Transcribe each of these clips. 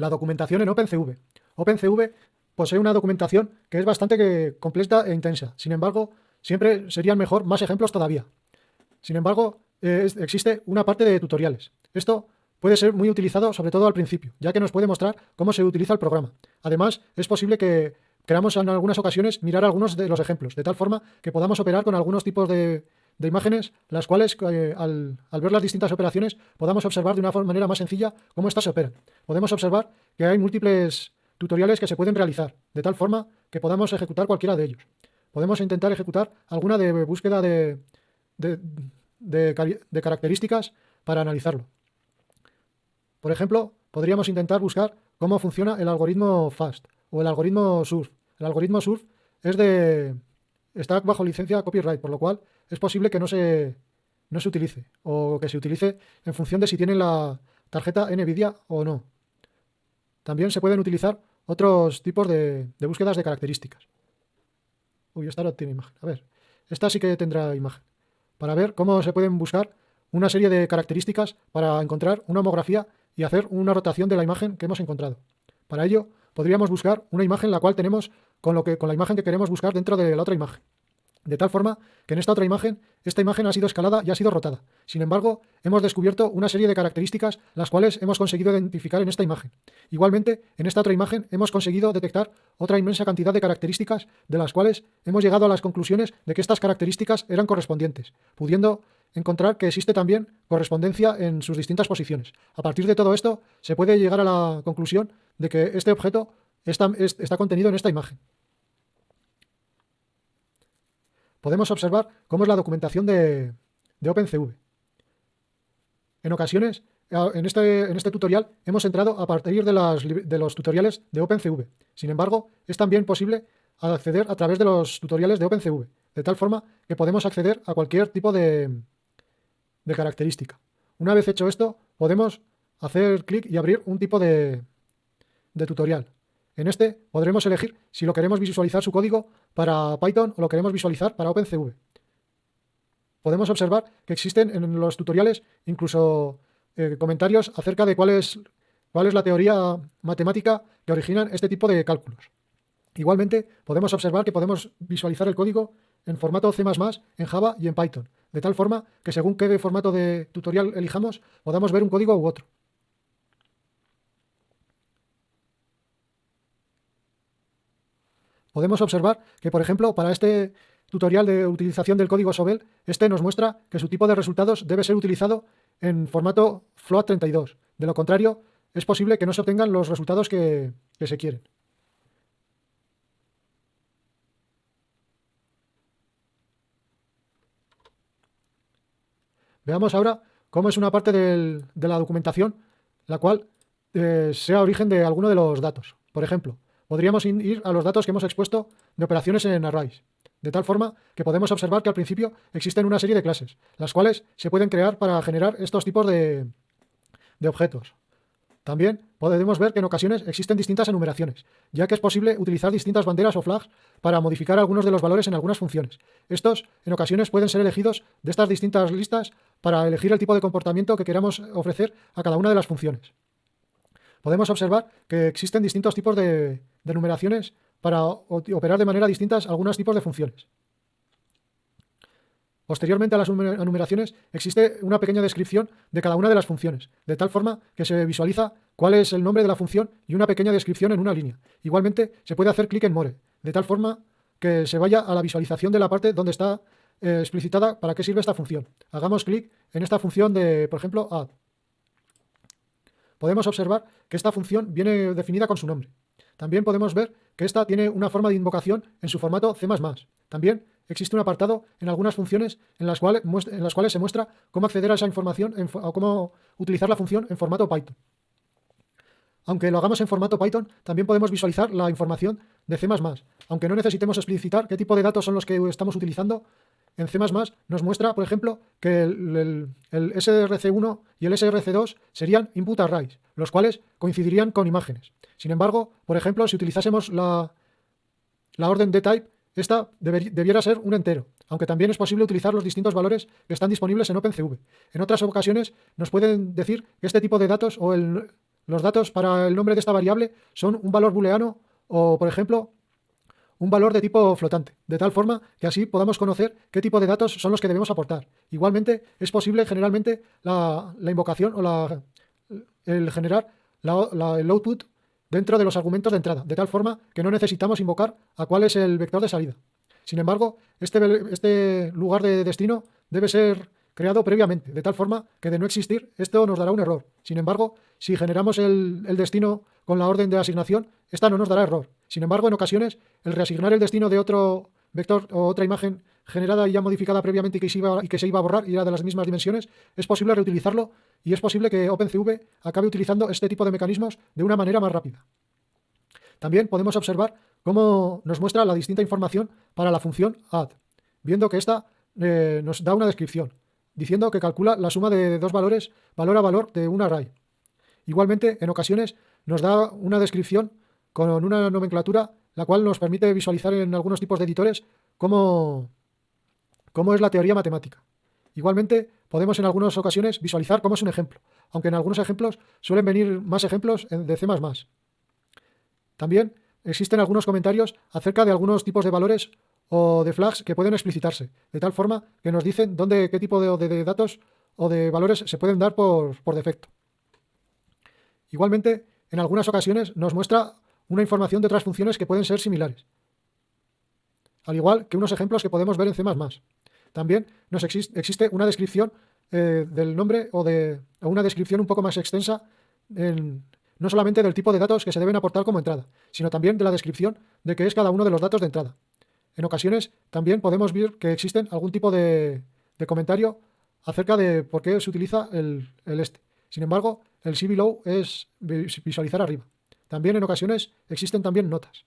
la documentación en OpenCV. OpenCV posee una documentación que es bastante completa e intensa. Sin embargo, siempre serían mejor más ejemplos todavía. Sin embargo, eh, existe una parte de tutoriales. Esto puede ser muy utilizado sobre todo al principio, ya que nos puede mostrar cómo se utiliza el programa. Además, es posible que queramos en algunas ocasiones mirar algunos de los ejemplos, de tal forma que podamos operar con algunos tipos de, imágenes, las cuales eh, al, ver las distintas operaciones podamos observar de una manera más sencilla cómo éstas se operan. Podemos observar que hay múltiples tutoriales que se pueden realizar, de tal forma que podamos ejecutar cualquiera de ellos. Podemos intentar ejecutar alguna de búsqueda de, de características para analizarlo. Por ejemplo, podríamos intentar buscar cómo funciona el algoritmo FAST o el algoritmo SURF. El algoritmo SURF es de, está bajo licencia copyright, por lo cual es posible que no se, no se utilice o que se utilice en función de si tienen la tarjeta NVIDIA o no. También se pueden utilizar otros tipos de, de búsquedas de características. Uy, esta no tiene imagen. A ver, esta sí que tendrá imagen. Para ver cómo se pueden buscar una serie de características para encontrar una homografía y hacer una rotación de la imagen que hemos encontrado. Para ello, podríamos buscar una imagen la cual tenemos con, lo que, con la imagen que queremos buscar dentro de la otra imagen. De tal forma que en esta otra imagen, esta imagen ha sido escalada y ha sido rotada. Sin embargo, hemos descubierto una serie de características las cuales hemos conseguido identificar en esta imagen. Igualmente, en esta otra imagen hemos conseguido detectar otra inmensa cantidad de características de las cuales hemos llegado a las conclusiones de que estas características eran correspondientes, pudiendo encontrar que existe también correspondencia en sus distintas posiciones. A partir de todo esto, se puede llegar a la conclusión de que este objeto está, contenido en esta imagen. Podemos observar cómo es la documentación de, OpenCV. En ocasiones, en este, en este, tutorial hemos entrado a partir de, los tutoriales de OpenCV. Sin embargo, es también posible acceder a través de los tutoriales de OpenCV, de tal forma que podemos acceder a cualquier tipo de, característica. Una vez hecho esto, podemos hacer clic y abrir un tipo de tutorial. En este podremos elegir si lo queremos visualizar su código para Python o lo queremos visualizar para OpenCV. Podemos observar que existen en los tutoriales incluso eh, comentarios acerca de cuál es, cuál es la teoría matemática que originan este tipo de cálculos. Igualmente, podemos observar que podemos visualizar el código en formato C++, en Java y en Python, de tal forma que según qué formato de tutorial elijamos, podamos ver un código u otro. Podemos observar que, por ejemplo, para este tutorial de utilización del código Sobel, este nos muestra que su tipo de resultados debe ser utilizado en formato float32. De lo contrario, es posible que no se obtengan los resultados que se quieren. Veamos ahora cómo es una parte de la documentación la cual eh, sea origen de alguno de los datos. Por ejemplo, podríamos ir a los datos que hemos expuesto de operaciones en arrays, de tal forma que podemos observar que al principio existen una serie de clases, las cuales se pueden crear para generar estos tipos de objetos. También podemos ver que en ocasiones existen distintas enumeraciones, ya que es posible utilizar distintas banderas o flags para modificar algunos de los valores en algunas funciones. Estos, en ocasiones, pueden ser elegidos de estas distintas listas para elegir el tipo de comportamiento que queramos ofrecer a cada una de las funciones. Podemos observar que existen distintos tipos de, numeraciones para operar de manera distinta algunos tipos de funciones. Posteriormente a las enumeraciones existe una pequeña descripción de cada una de las funciones, de tal forma que se visualiza cuál es el nombre de la función y una pequeña descripción en una línea. Igualmente se puede hacer clic en More, de tal forma que se vaya a la visualización de la parte donde está eh, explicitada para qué sirve esta función. Hagamos clic en esta función de, por ejemplo, add. Podemos observar que esta función viene definida con su nombre. También podemos ver que esta tiene una forma de invocación en su formato C++. También existe un apartado en algunas funciones en las, cuales, se muestra cómo acceder a esa información o cómo utilizar la función en formato Python. Aunque lo hagamos en formato Python, también podemos visualizar la información de C++. Aunque no necesitemos explicitar qué tipo de datos son los que estamos utilizando, en C++ nos muestra, por ejemplo, que el, SRC1 y el SRC2 serían input arrays, los cuales coincidirían con imágenes. Sin embargo, por ejemplo, si utilizásemos la, la orden dtype, esta debiera ser un entero, aunque también es posible utilizar los distintos valores que están disponibles en OpenCV. En otras ocasiones nos pueden decir que este tipo de datos o el, los datos para el nombre de esta variable son un valor booleano o, por ejemplo, un valor de tipo flotante, de tal forma que así podamos conocer qué tipo de datos son los que debemos aportar. Igualmente, es posible generalmente la, invocación o la, el generar el output dentro de los argumentos de entrada, de tal forma que no necesitamos invocar a cuál es el vector de salida. Sin embargo, este, este lugar de destino debe ser creado previamente, de tal forma que de no existir esto nos dará un error. Sin embargo, si generamos el, el destino con la orden de asignación, esta no nos dará error. Sin embargo, en ocasiones, el reasignar el destino de otro vector o otra imagen generada y ya modificada previamente y que, se iba, a borrar y era de las mismas dimensiones, es posible reutilizarlo y es posible que OpenCV acabe utilizando este tipo de mecanismos de una manera más rápida. También podemos observar cómo nos muestra la distinta información para la función add, viendo que esta eh, nos da una descripción, diciendo que calcula la suma de dos valores valor a valor de un array. Igualmente, en ocasiones nos da una descripción con una nomenclatura la cual nos permite visualizar en algunos tipos de editores cómo, cómo es la teoría matemática. Igualmente, podemos en algunas ocasiones visualizar cómo es un ejemplo, aunque en algunos ejemplos suelen venir más ejemplos de C++. También existen algunos comentarios acerca de algunos tipos de valores o de flags que pueden explicitarse, de tal forma que nos dicen dónde, qué tipo de, datos o de valores se pueden dar por, por defecto. Igualmente, en algunas ocasiones nos muestra una información de otras funciones que pueden ser similares, al igual que unos ejemplos que podemos ver en C++. También nos existe una descripción eh, del nombre o, de, una descripción un poco más extensa, no solamente del tipo de datos que se deben aportar como entrada, sino también de la descripción de qué es cada uno de los datos de entrada. En ocasiones también podemos ver que existen algún tipo de, comentario acerca de por qué se utiliza el, el este. Sin embargo, el see below es visualizar arriba. También en ocasiones existen también notas.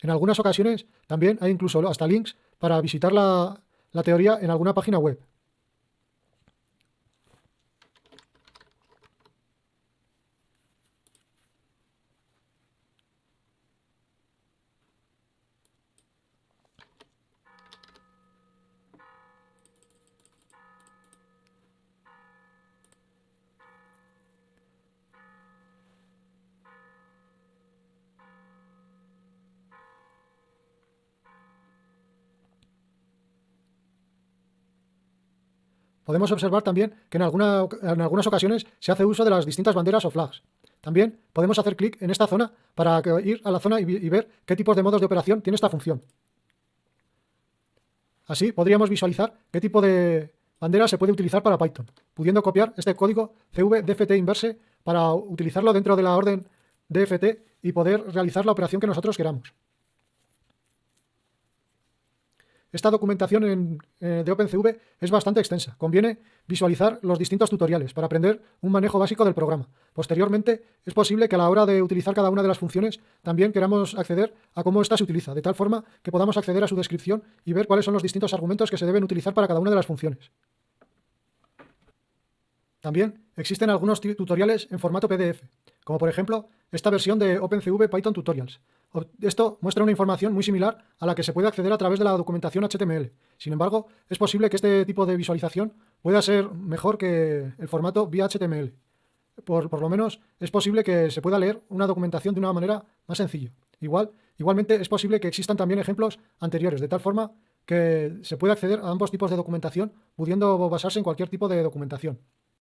En algunas ocasiones también hay incluso hasta links para visitar la, la teoría en alguna página web. Podemos observar también que en, en algunas ocasiones se hace uso de las distintas banderas o flags. También podemos hacer clic en esta zona para ir a la zona y, ver qué tipos de modos de operación tiene esta función. Así podríamos visualizar qué tipo de bandera se puede utilizar para Python, pudiendo copiar este código cv inverse para utilizarlo dentro de la orden dft y poder realizar la operación que nosotros queramos. Esta documentación eh, de OpenCV es bastante extensa. Conviene visualizar los distintos tutoriales para aprender un manejo básico del programa. Posteriormente, es posible que a la hora de utilizar cada una de las funciones también queramos acceder a cómo ésta se utiliza, de tal forma que podamos acceder a su descripción y ver cuáles son los distintos argumentos que se deben utilizar para cada una de las funciones. También existen algunos tutoriales en formato PDF, como por ejemplo esta versión de OpenCV Python Tutorials. Esto muestra una información muy similar a la que se puede acceder a través de la documentación HTML. Sin embargo, es posible que este tipo de visualización pueda ser mejor que el formato vía HTML. Por, por, lo menos es posible que se pueda leer una documentación de una manera más sencilla. Igual, igualmente es posible que existan también ejemplos anteriores, de tal forma que se puede acceder a ambos tipos de documentación pudiendo basarse en cualquier tipo de documentación.